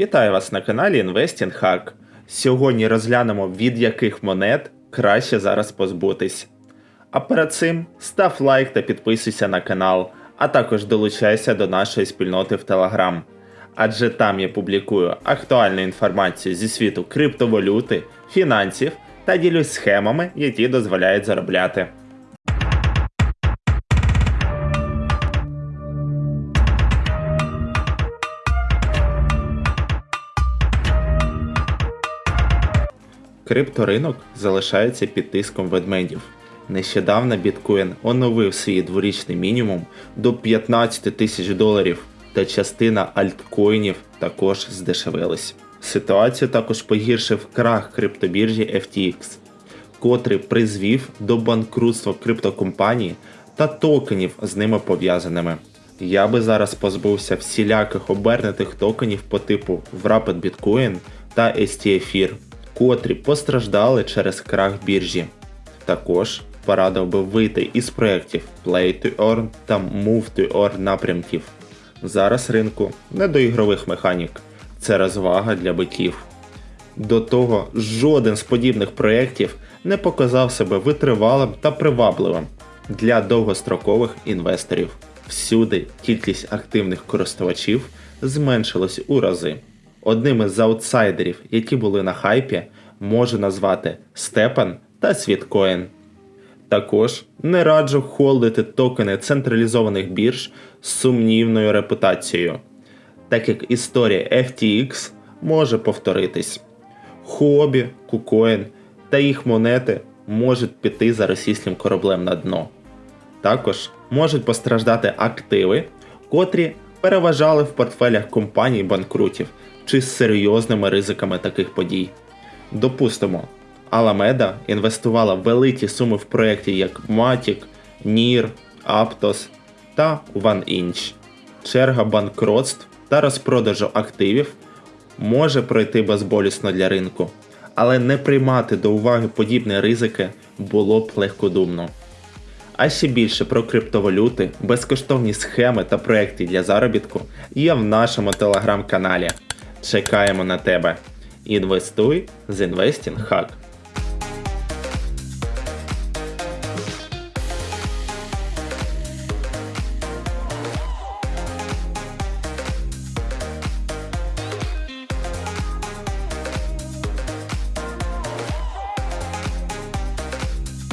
Вітаю вас на каналі Investing Hack. Сьогодні розглянемо від яких монет краще зараз позбутись. А перед цим став лайк та підписуйся на канал, а також долучайся до нашої спільноти в Telegram. Адже там я публікую актуальну інформацію зі світу криптовалюти, фінансів та ділюсь схемами, які дозволяють заробляти. Крипторинок залишається під тиском ведмедів. Нещодавно біткоін оновив свій дворічний мінімум до 15 тисяч доларів, та частина альткоїнів також здешевилась. Ситуацію також погіршив крах криптобіржі FTX, котрий призвів до банкрутства криптокомпаній та токенів з ними пов'язаними. Я би зараз позбувся всіляких обернутих токенів по типу Wrapped Bitcoin та STFIR, котрі постраждали через крах біржі. Також порадив би вийти із проєктів Play to Earn та Move to Earn напрямків. Зараз ринку не до ігрових механік, це розвага для биків. До того жоден з подібних проєктів не показав себе витривалим та привабливим для довгострокових інвесторів. Всюди кількість активних користувачів зменшилась у рази. Одним із аутсайдерів, які були на хайпі, можу назвати Степан та Світкоін. Також не раджу холдити токени централізованих бірж з сумнівною репутацією, так як історія FTX може повторитись. Хобі, Кукоін та їх монети можуть піти за російським кораблем на дно. Також можуть постраждати активи, котрі переважали в портфелях компаній банкрутів чи з серйозними ризиками таких подій. Допустимо, Alameda інвестувала великі суми в проєкті як Matic, NIR, Aptos та OneInch. Черга банкротств та розпродажу активів може пройти безболісно для ринку, але не приймати до уваги подібні ризики було б легкодумно. А ще більше про криптовалюти, безкоштовні схеми та проекти для заробітку є в нашому телеграм-каналі. Чекаємо на тебе. Інвестуй з Investing Hack.